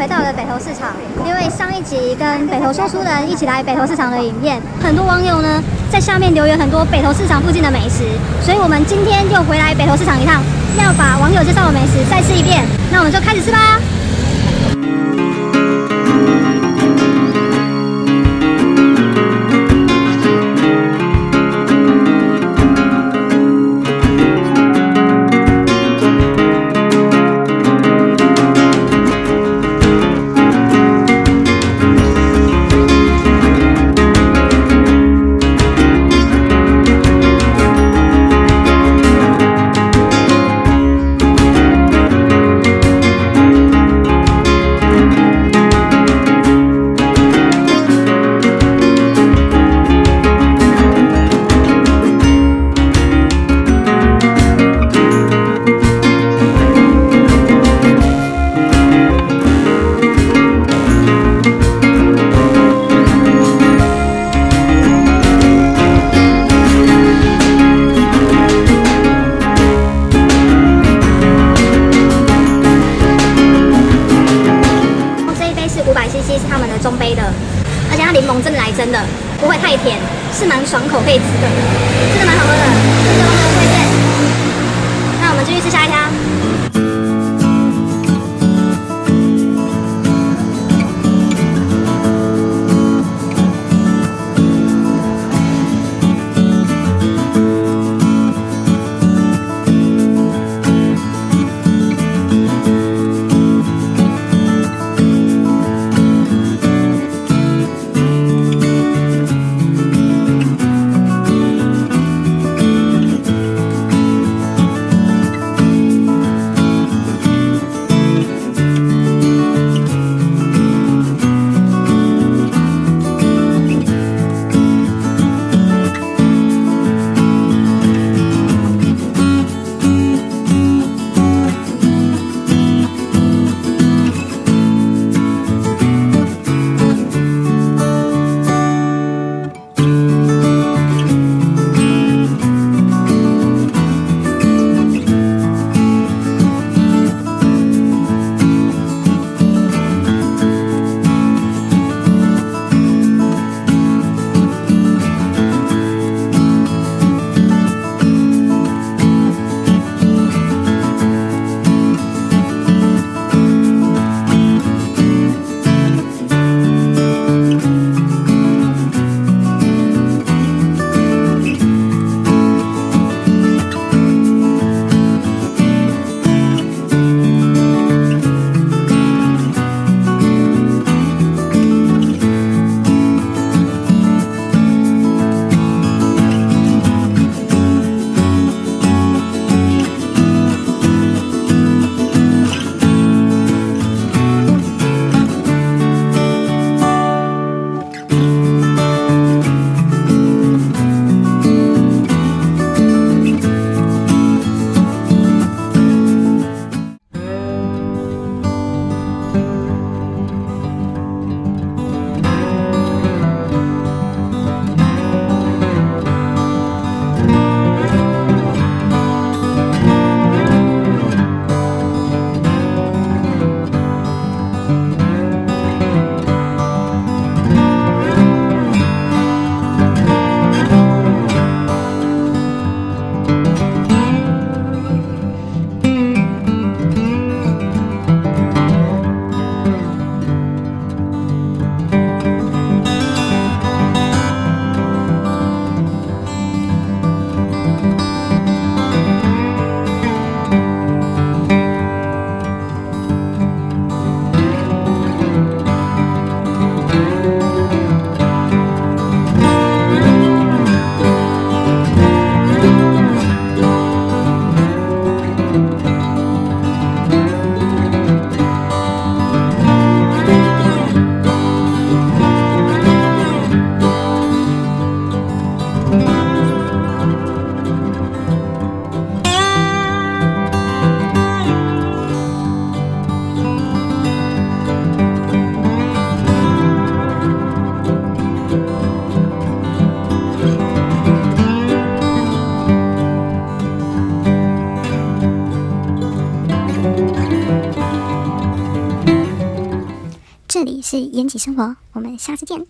回到了北投市场，因为上一集跟北投说书人一起来北投市场的影片，很多网友呢在下面留言很多北投市场附近的美食，所以我们今天就回来北投市场一趟，要把网友介绍的美食再吃一遍。那我们就开始吃吧。而且它柠檬真的来真的，不会太甜，是蛮爽口可以吃的，真的蛮好喝的，这个网友推荐。那我们继续吃下一家。这里是延吉生活，我们下次见。